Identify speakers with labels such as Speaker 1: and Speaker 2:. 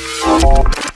Speaker 1: Música